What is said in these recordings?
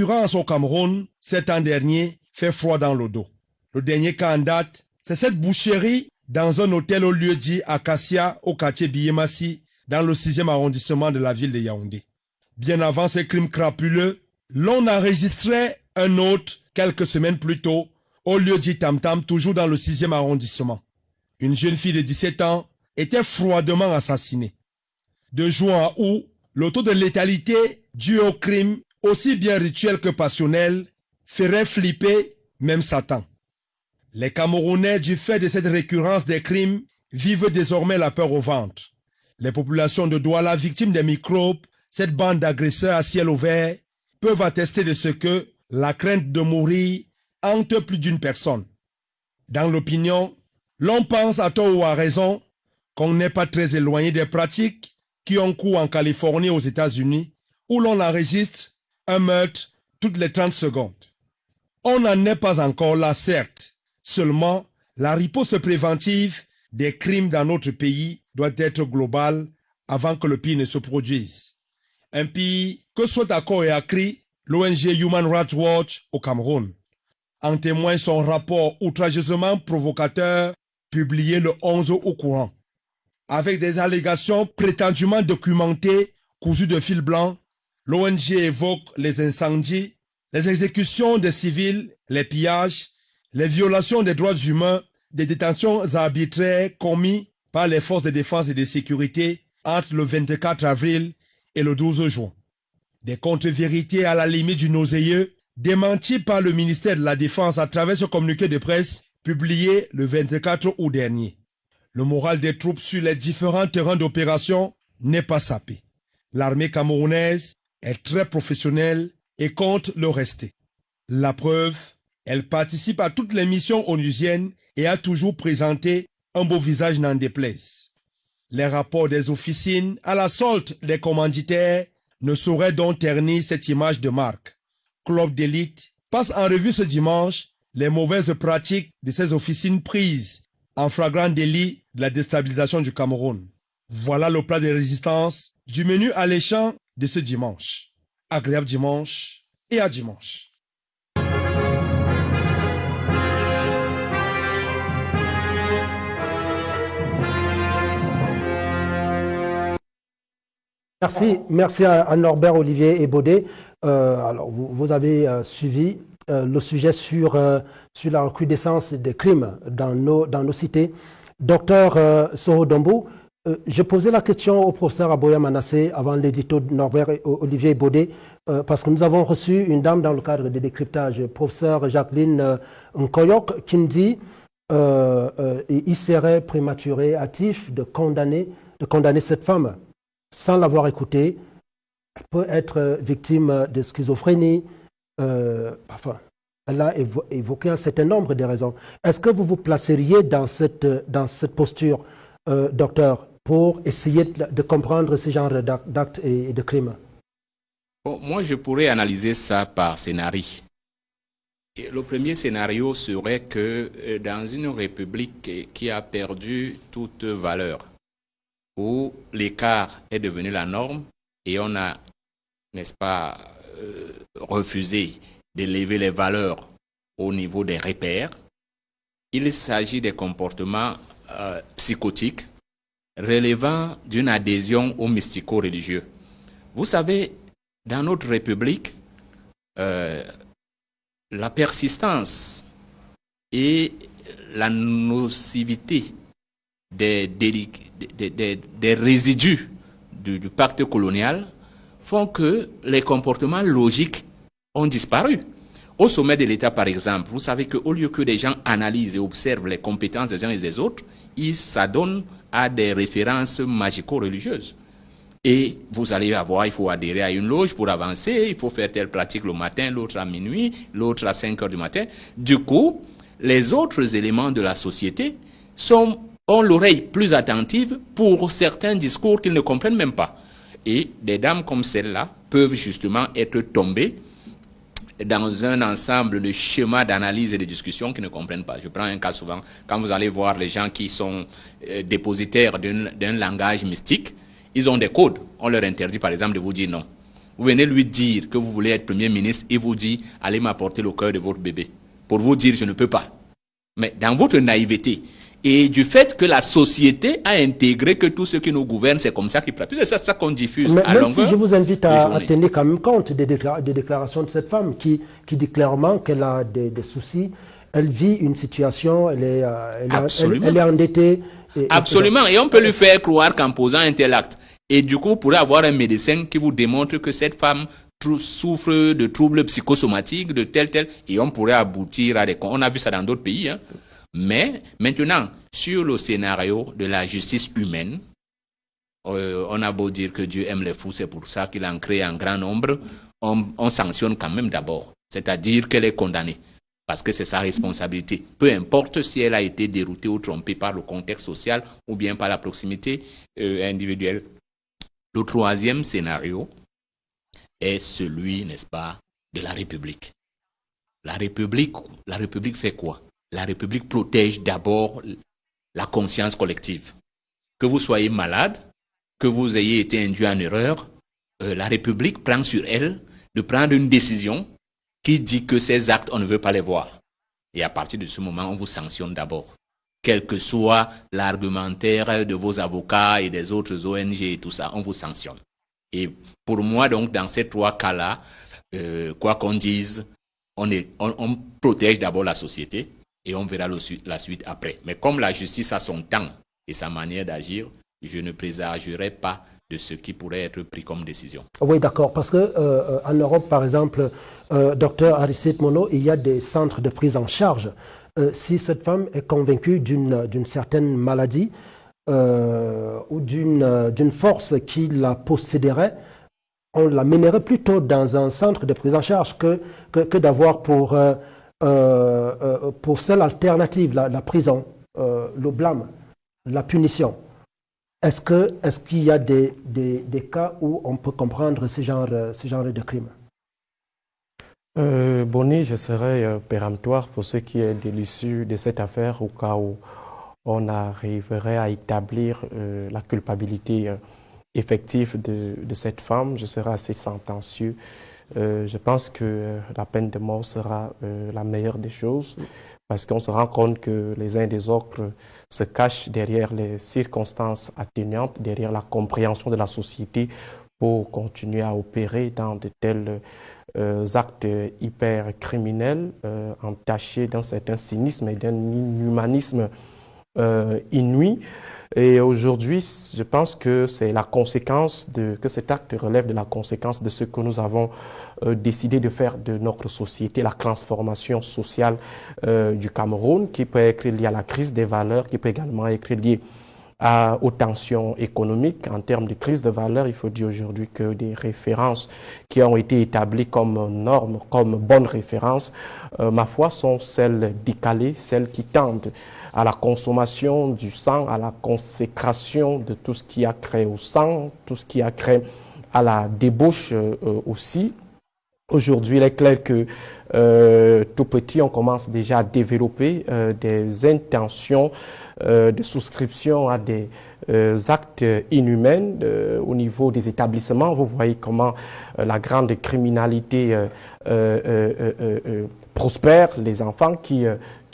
récurrence au Cameroun, cet an dernier, fait froid dans le dos. Le dernier cas en date, c'est cette boucherie dans un hôtel au lieu dit Acacia au quartier Biyemasi, dans le 6e arrondissement de la ville de Yaoundé. Bien avant ces crimes crapuleux, l'on enregistrait un autre quelques semaines plus tôt au lieu dit Tam Tam, toujours dans le 6e arrondissement. Une jeune fille de 17 ans était froidement assassinée. De juin à août, le taux de létalité dû au crime, aussi bien rituel que passionnel, ferait flipper même Satan. Les Camerounais, du fait de cette récurrence des crimes, vivent désormais la peur au ventre. Les populations de Douala, victimes des microbes, cette bande d'agresseurs à ciel ouvert, peuvent attester de ce que la crainte de mourir hante plus d'une personne. Dans l'opinion, l'on pense à tort ou à raison qu'on n'est pas très éloigné des pratiques qui ont cours en Californie aux États-Unis, où l'on enregistre un meurtre toutes les 30 secondes. On n'en est pas encore là, certes. Seulement, la riposte préventive des crimes dans notre pays doit être globale avant que le pire ne se produise. Un pire que soit d'accord et accru l'ONG Human Rights Watch au Cameroun. En témoigne son rapport outrageusement provocateur publié le 11 au courant. Avec des allégations prétendument documentées, cousues de fil blanc, l'ONG évoque les incendies, les exécutions des civils, les pillages, les violations des droits humains, des détentions arbitraires commis par les forces de défense et de sécurité entre le 24 avril et le 12 juin. Des contre-vérités à la limite du nauséeux, démentis par le ministère de la Défense à travers ce communiqué de presse publié le 24 août dernier. Le moral des troupes sur les différents terrains d'opération n'est pas sapé. L'armée camerounaise est très professionnelle et compte le rester. La preuve, elle participe à toutes les missions onusiennes et a toujours présenté un beau visage n'en déplaise. Les rapports des officines à la solde des commanditaires ne sauraient donc ternir cette image de marque. Club d'élite passe en revue ce dimanche les mauvaises pratiques de ces officines prises en flagrant délit de la déstabilisation du Cameroun. Voilà le plat de résistance du menu alléchant de ce dimanche. Agréable dimanche et à dimanche. Merci, merci à, Norbert, Olivier et Baudet. Euh, alors, vous, avez euh, suivi euh, le sujet sur, sur la recrudescence des crimes dans nos, dans nos cités. Docteur Soho je posais la question au professeur Aboya Manassé avant l'édito de Norbert et Olivier Baudet, parce que nous avons reçu une dame dans le cadre des décryptages, professeur Jacqueline Nkoyok, qui me dit qu'il serait prématuré, hâtif de condamner, de condamner cette femme sans l'avoir écouté, peut être victime de schizophrénie. Euh, enfin, elle a évoqué un certain nombre de raisons. Est-ce que vous vous placeriez dans cette, dans cette posture, euh, docteur, pour essayer de, comprendre ce genre d'actes et de crimes Moi, je pourrais analyser ça par scénario. le premier scénario serait que euh, dans une république qui a perdu toute valeur, où l'écart est devenu la norme et on a, n'est-ce pas, euh, refusé d'élever les valeurs au niveau des repères. Il s'agit des comportements euh, psychotiques relevant d'une adhésion au mystico-religieux. Vous savez, dans notre République, euh, la persistance et la nocivité des, résidus du, pacte colonial font que les comportements logiques ont disparu. Au sommet de l'État, par exemple, vous savez qu'au lieu que des gens analysent et observent les compétences des uns et des autres, ils s'adonnent à des références magico-religieuses. Et vous allez avoir, il faut adhérer à une loge pour avancer, il faut faire telle pratique le matin, l'autre à minuit, l'autre à 5 heures du matin. Du coup, les autres éléments de la société sont ont l'oreille plus attentive pour certains discours qu'ils ne comprennent même pas. Et des dames comme celle-là peuvent justement être tombées dans un ensemble de schémas d'analyse et de discussion qu'ils ne comprennent pas. Je prends un cas souvent, quand vous allez voir les gens qui sont euh, dépositaires d'un langage mystique, ils ont des codes. On leur interdit par exemple de vous dire non. Vous venez lui dire que vous voulez être Premier ministre, il vous dit, allez m'apporter le cœur de votre bébé. Pour vous dire, je ne peux pas. Mais dans votre naïveté, et du fait que la société a intégré que tous ceux qui nous gouvernent, c'est comme ça qu'ils pratiquent. C'est ça, qu'on diffuse à longueur. Si je vous invite à, tenir quand même compte des, déclarations de cette femme qui, qui dit clairement qu'elle a des, soucis, elle vit une situation, elle est, euh, elle, est endettée. Absolument. Et on peut lui faire croire qu'en posant un tel acte, et du coup, vous pourrez avoir un médecin qui vous démontre que cette femme souffre de troubles psychosomatiques, de tel, tel, et on pourrait aboutir à des... On a vu ça dans d'autres pays. Hein. Mais maintenant, sur le scénario de la justice humaine, euh, on a beau dire que Dieu aime les fous, c'est pour ça qu'il en crée un grand nombre, on, on sanctionne quand même d'abord, c'est-à-dire qu'elle est condamnée, parce que c'est sa responsabilité. Peu importe si elle a été déroutée ou trompée par le contexte social ou bien par la proximité euh, individuelle. Le troisième scénario est celui, n'est-ce pas, de la République. La République, la République fait quoi? La République protège d'abord la conscience collective. Que vous soyez malade, que vous ayez été induit en erreur, euh, la République prend sur elle de prendre une décision qui dit que ces actes, on ne veut pas les voir. Et à partir de ce moment, on vous sanctionne d'abord. Quel que soit l'argumentaire de vos avocats et des autres ONG et tout ça, on vous sanctionne. Et pour moi, donc, dans ces trois cas-là, euh, quoi qu'on dise, on, on protège d'abord la société, et on verra la suite après. Mais comme la justice a son temps et sa manière d'agir, je ne présagerai pas de ce qui pourrait être pris comme décision. Oui, d'accord, parce que euh, en Europe, par exemple, euh, docteur Aristide Mono, il y a des centres de prise en charge. Euh, si cette femme est convaincue d'une certaine maladie ou d'une force qui la posséderait, on la mènerait plutôt dans un centre de prise en charge que, que, d'avoir pour euh, euh, pour celle alternative, la, prison, euh, le blâme, la punition. Est-ce qu'il est qu'il y a des, des, cas où on peut comprendre ce genre, ce genre de crime? Euh, Bonnie, je serais péremptoire pour ce qui est de l'issue de cette affaire au cas où on arriverait à établir la culpabilité effective de, de, cette femme. Je serais assez sentencieux euh, je pense que euh, la peine de mort sera euh, la meilleure des choses parce qu'on se rend compte que les uns et des autres se cachent derrière les circonstances atténuantes, derrière la compréhension de la société pour continuer à opérer dans de tels actes hyper criminels, entachés d'un certain cynisme et d'un inhumanisme inouï. Et aujourd'hui, je pense que c'est la conséquence de, que cet acte relève de la conséquence de ce que nous avons euh, décidé de faire de notre société, la transformation sociale euh, du Cameroun, qui peut être liée à la crise des valeurs, qui peut également être liée à, aux tensions économiques. En termes de crise de valeurs, il faut dire aujourd'hui que des références qui ont été établies comme normes, comme bonnes références, euh, ma foi, sont celles décalées, celles qui tendent à la consommation du sang, à la consécration de tout ce qui a créé au sang, tout ce qui a créé à la débauche euh, aussi. Aujourd'hui, il est clair que euh, tout petit, on commence déjà à développer euh, des intentions de souscription à des actes inhumains au niveau des établissements. Vous voyez comment la grande criminalité prospère, les enfants qui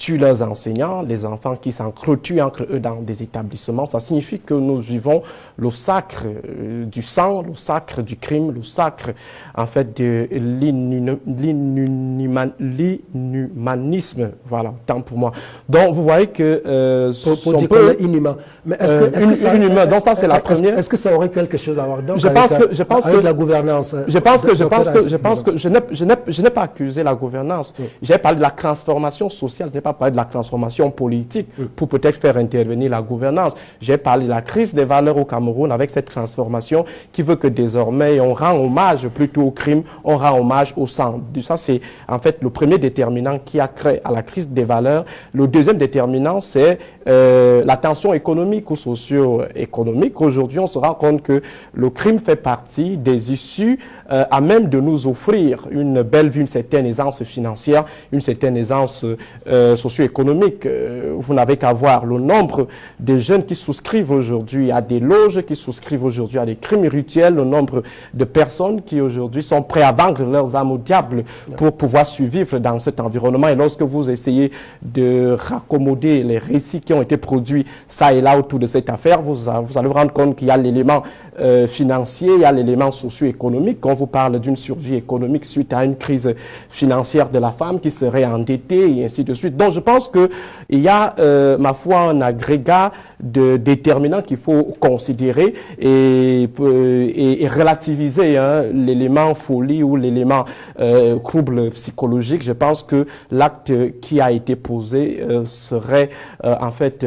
tuent leurs enseignants, les enfants qui s'entretuent entre eux dans des établissements. Ça signifie que nous vivons le sacre euh, du sang, le sacre du crime, le sacre en fait de l'inhumanisme. Voilà, tant pour moi. Donc vous voyez que euh, pour, dire peu, inhumain. Mais est-ce que, est -ce que ça, inhumain, donc ça c'est la première. Est-ce que ça aurait quelque chose à voir donc je pense que je pense que la gouvernance. Je pense que je pense que je pense que je n'ai je n'ai pas accusé la gouvernance. J'ai parlé de la transformation sociale. Je n'ai pas parler de la transformation politique pour peut-être faire intervenir la gouvernance. J'ai parlé de la crise des valeurs au Cameroun avec cette transformation qui veut que désormais on rend hommage plutôt au crime, on rend hommage au sang. Ça, c'est en fait le premier déterminant qui a créé à la crise des valeurs. Le deuxième déterminant, c'est euh, la tension économique ou socio-économique. Aujourd'hui, on se rend compte que le crime fait partie des issues euh, à même de nous offrir une belle vie, une certaine aisance financière, une certaine aisance euh, socio-économique. Euh, vous n'avez qu'à voir le nombre de jeunes qui souscrivent aujourd'hui à des loges, qui souscrivent aujourd'hui à des crimes rituels, le nombre de personnes qui aujourd'hui sont prêts à vendre leurs âmes au diable pour pouvoir survivre dans cet environnement. Et lorsque vous essayez de raccommoder les récits qui ont été produits ça et là autour de cette affaire, vous, vous allez vous rendre compte qu'il y a l'élément euh, financier, il y a l'élément socio-économique. Quand vous parle d'une survie économique suite à une crise financière de la femme qui serait endettée et ainsi de suite. Donc je pense qu'il y a, euh, ma foi, un agrégat de déterminants qu'il faut considérer et, euh, et, relativiser hein, l'élément folie ou l'élément euh, trouble psychologique. Je pense que l'acte qui a été posé euh, serait euh, en fait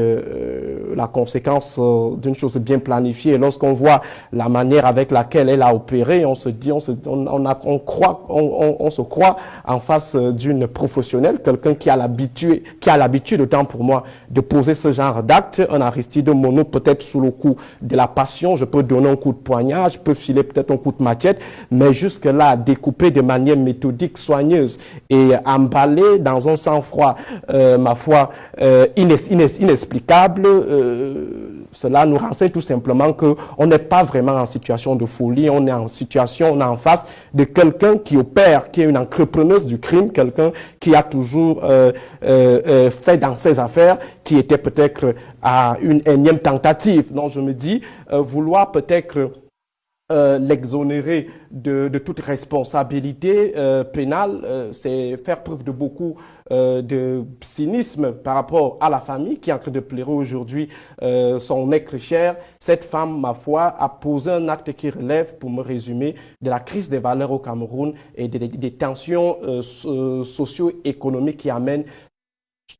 la conséquence d'une chose bien planifiée. Lorsqu'on voit la manière avec laquelle elle a opéré, on se dit, on se, on, on, a, on croit, on, on, se croit en face d'une professionnelle, quelqu'un qui a l'habitude, qui a l'habitude, autant pour moi, de poser ce genre d'acte. Un Aristide Mono, peut-être sous le coup de la passion, je peux donner un coup de poignard, je peux filer peut-être un coup de machette, mais jusque-là, découper de manière méthodique, soigneuse et emballé dans un sang-froid, euh, ma foi, euh, inexplicable, euh, cela nous renseigne tout simplement qu'on n'est pas vraiment en situation de folie, on est en situation, on est en face de quelqu'un qui opère, qui est une entrepreneuse du crime, quelqu'un qui a toujours euh, euh, euh, fait dans ses affaires, qui était peut-être à une énième tentative. Donc je me dis, vouloir peut-être euh, l'exonérer de, de, toute responsabilité euh, pénale, euh, c'est faire preuve de beaucoup de cynisme par rapport à la famille qui est en train de pleurer aujourd'hui son être cher. Cette femme, ma foi, a posé un acte qui relève, pour me résumer, de la crise des valeurs au Cameroun et des, des tensions socio-économiques qui amènent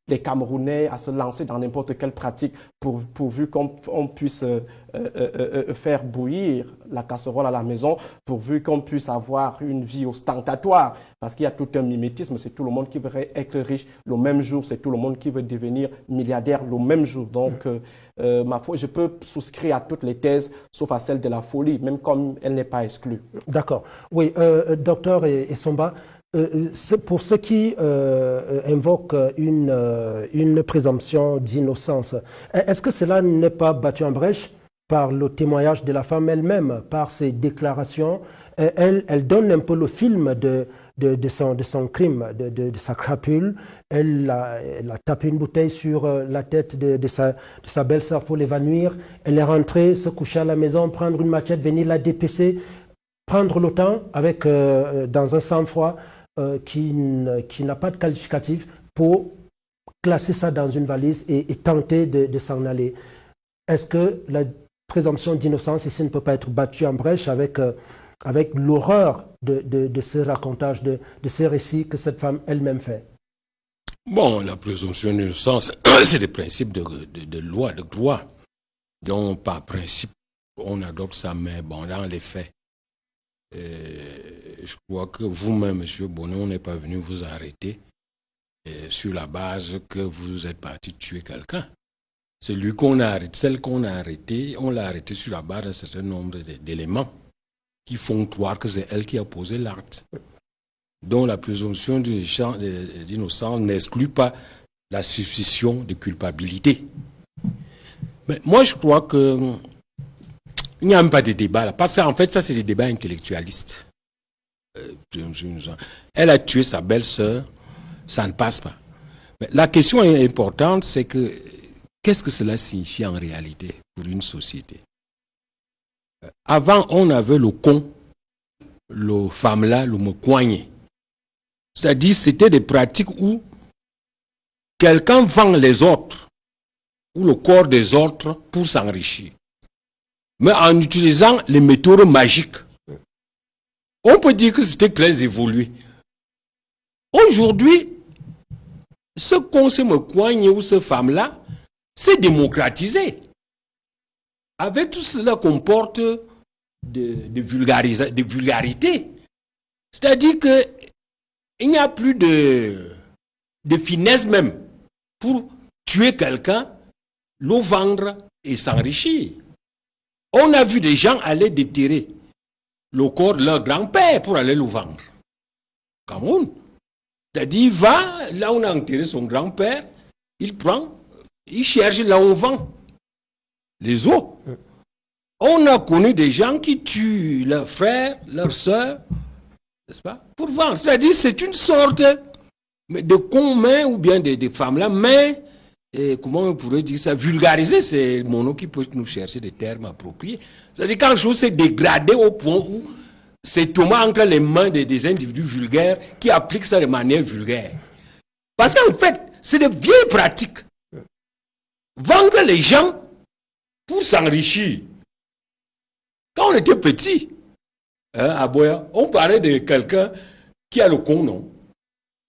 les Camerounais à se lancer dans n'importe quelle pratique pour, pourvu qu'on puisse euh, euh, euh, faire bouillir la casserole à la maison, pourvu qu'on puisse avoir une vie ostentatoire. Parce qu'il y a tout un mimétisme, c'est tout le monde qui veut être riche le même jour, c'est tout le monde qui veut devenir milliardaire le même jour. Donc, ma foi, je peux souscrire à toutes les thèses, sauf à celle de la folie, même comme elle n'est pas exclue. D'accord. Oui, docteur Essomba, euh, pour ceux qui euh, invoquent une, euh, une présomption d'innocence, est-ce que cela n'est pas battu en brèche par le témoignage de la femme elle-même, par ses déclarations? Elle, donne un peu le film de, de, son, de son, crime, de, sa crapule. Elle a, elle a, tapé une bouteille sur la tête de, sa, sa belle-sœur pour l'évanouir. Elle est rentrée, se coucher à la maison, prendre une machette, venir la dépecer, prendre le temps avec, dans un sang-froid euh, qui, n'a pas de qualificatif pour classer ça dans une valise et, tenter de, s'en aller. Est-ce que la présomption d'innocence ici ne peut pas être battue en brèche avec, euh, avec l'horreur de, de, de, ce racontage, de, de ces récits que cette femme elle-même fait? Bon, la présomption d'innocence, c'est des principes de, de, loi, de droit. Donc, par principe, on adopte ça, mais bon, dans les faits, euh, je crois que vous-même, Monsieur Bonnet, on n'est pas venu vous arrêter euh, sur la base que vous êtes parti tuer quelqu'un. Celui qu'on a arrêté, celle qu'on a arrêtée, on l'a arrêtée sur la base d'un certain nombre d'éléments qui font croire que c'est elle qui a posé l'acte. Donc la présomption d'innocence n'exclut pas la suspicion de culpabilité. Mais moi, je crois que il n'y a même pas de débat là. Parce qu'en fait, ça, c'est des débats intellectualistes. Euh, elle a tué sa belle-sœur, ça ne passe pas. Mais la question importante, c'est que qu'est-ce que cela signifie en réalité pour une société? Euh, Avant, on avait le con, le femme-là, le coigné. C'est-à-dire, c'était des pratiques où quelqu'un vend les autres, ou le corps des autres, pour s'enrichir mais en utilisant les méthodes magiques. On peut dire que c'était très évolué. Aujourd'hui, ce qu'on se me coigne ou ce femme-là, c'est démocratisé. Avec tout cela de, de, de vulgarité. C'est-à-dire qu'il n'y a plus de, de finesse même pour tuer quelqu'un, le vendre et s'enrichir. On a vu des gens aller déterrer le corps de leur grand-père pour aller le vendre. Cameroun. C'est-à-dire, il va, là où on a enterré son grand-père, il prend, il cherche là où on vend les os. On a connu des gens qui tuent leurs frères, leurs soeurs, n'est-ce pas, pour vendre. C'est-à-dire, c'est une sorte de con ou bien des, femmes là, mais comment on pourrait dire ça, vulgariser, c'est mon nom qui peut nous chercher des termes appropriés. C'est-à-dire, quand chose s'est dégradé au point où c'est tombé entre les mains des, individus vulgaires qui appliquent ça de manière vulgaire. Parce qu'en fait, c'est de vieilles pratiques. Vendre les gens pour s'enrichir. Quand on était petit, hein, à Boya, on parlait de quelqu'un qui a le con, non?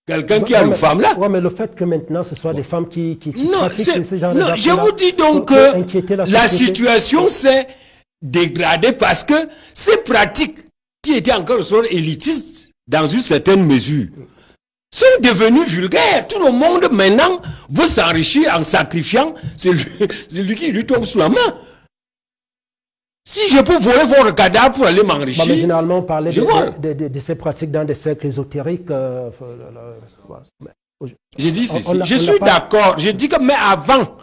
Quelqu'un qui a une femme là. Oui, mais le fait que maintenant ce soit des femmes qui, qui, non, pratiquent ce genre non, je vous dis donc que la, la situation s'est dégradée parce que ces pratiques qui étaient encore élitistes dans une certaine mesure sont devenues vulgaires. Tout le monde maintenant veut s'enrichir en sacrifiant celui, qui lui tombe sous la main. Si je peux voler votre cadavre pour aller m'enrichir. généralement, on parlait de, ces pratiques dans des cercles ésotériques. Euh, je dis je suis d'accord. Je dis que, mais avant,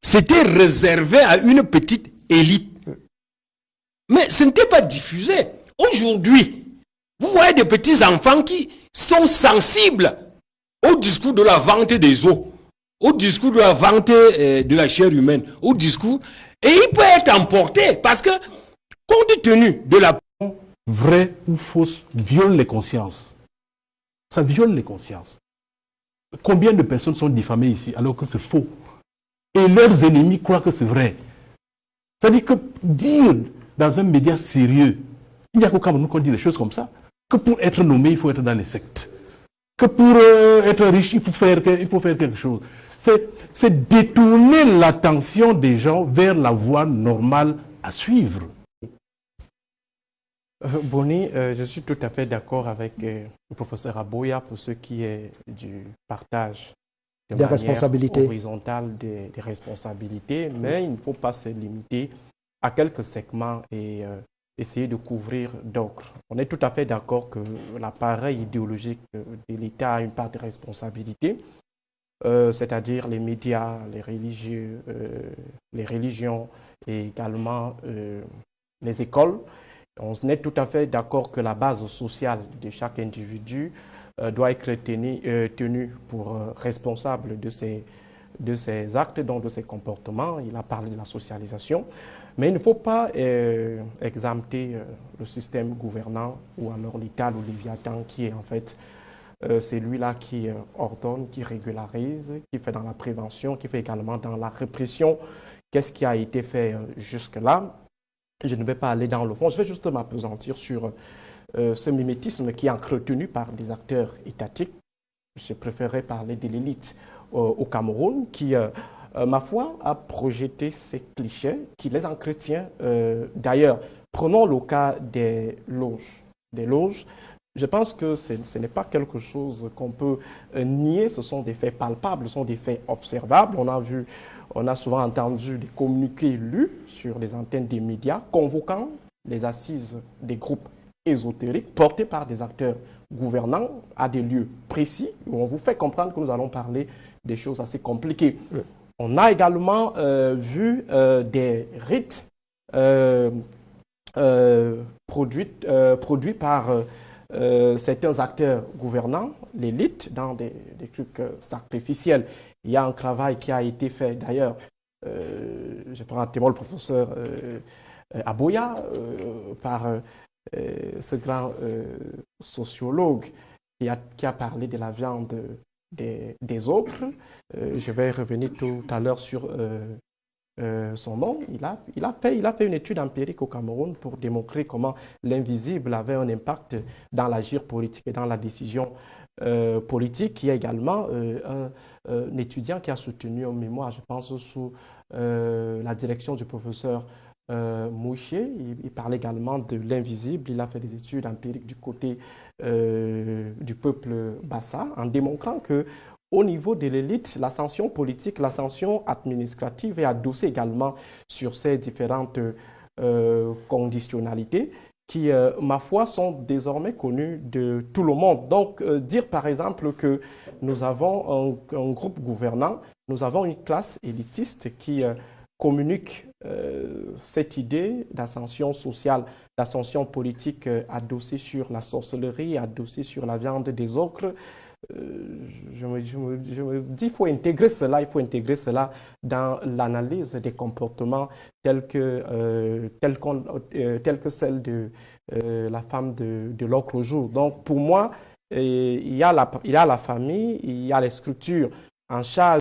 c'était réservé à une petite élite. Mais ce n'était pas diffusé. Aujourd'hui, vous voyez des petits enfants qui sont sensibles au discours de la vente des eaux, au discours de la vente euh, de la chair humaine, au discours, et il peut être emporté parce que, compte tenu de la... Vrai ou fausse viole les consciences. Ça viole les consciences. Combien de personnes sont diffamées ici alors que c'est faux? Et leurs ennemis croient que c'est vrai. C'est-à-dire que dire dans un média sérieux il n'y a qu'au Cameroun qu'on dit des choses comme ça. Que pour être nommé, il faut être dans les sectes. Que pour euh, être riche, il faut faire, il faut faire quelque chose. C'est détourner l'attention des gens vers la voie normale à suivre. Euh, Bonnie, euh, je suis tout à fait d'accord avec le professeur Aboya pour ce qui est du partage des responsabilités horizontales des, des, responsabilités, mais il ne faut pas se limiter à quelques segments et essayer de couvrir d'autres. On est tout à fait d'accord que l'appareil idéologique de l'État a une part de responsabilité, euh, c'est-à-dire les médias, les religieux, euh, les religions et également euh, les écoles. On est tout à fait d'accord que la base sociale de chaque individu doit être tenue, pour responsable de ses, de ses actes, donc de ses comportements. Il a parlé de la socialisation. Mais il ne faut pas exempter le système gouvernant ou alors l'État ou Léviathan qui est en fait euh, celui-là qui ordonne, qui régularise, qui fait dans la prévention, qui fait également dans la répression. Qu'est-ce qui a été fait jusque-là? Je ne vais pas aller dans le fond, je vais juste m'apesantir sur ce mimétisme qui est entretenu par des acteurs étatiques. Je préférerais parler de l'élite au Cameroun qui euh, ma foi, a projeté ces clichés qui les entretient. Euh, d'ailleurs, prenons le cas des loges. Des loges, je pense que ce n'est pas quelque chose qu'on peut euh, nier, ce sont des faits palpables, ce sont des faits observables. On a vu, on a souvent entendu des communiqués lus sur les antennes des médias convoquant les assises des groupes ésotériques portés par des acteurs gouvernants à des lieux précis où on vous fait comprendre que nous allons parler des choses assez compliquées. On a également euh, vu euh, des rites euh, produits, produits, par certains acteurs gouvernants, l'élite, dans des, trucs sacrificiels. Il y a un travail qui a été fait d'ailleurs, je prends un témoin le professeur Aboya, par ce grand sociologue qui a, parlé de la viande des, autres. Euh, je vais revenir tout à l'heure sur euh, euh, son nom. Il a, il, a fait, il a fait une étude empirique au Cameroun pour démontrer comment l'invisible avait un impact dans l'agir politique et dans la décision politique. Il y a également un, étudiant qui a soutenu un mémoire, je pense, sous la direction du professeur euh, Mouché, il, parle également de l'invisible. Il a fait des études empiriques du côté euh, du peuple bassa en démontrant que au niveau de l'élite, l'ascension politique, l'ascension administrative est adossée également sur ces différentes euh, conditionnalités qui, ma foi, sont désormais connus de tout le monde. Donc, dire par exemple que nous avons un, un, groupe gouvernant, nous avons une classe élitiste qui communique cette idée d'ascension sociale, d'ascension politique adossée sur la sorcellerie, adossée sur la viande des ocres, je me, dis qu'il faut intégrer cela, il faut intégrer cela dans l'analyse des comportements tels que, euh, tels, euh, tels que celle de euh, la femme de, de l'autre jour. Donc pour moi, il y, a la, il y a la famille, il y a les structures en charge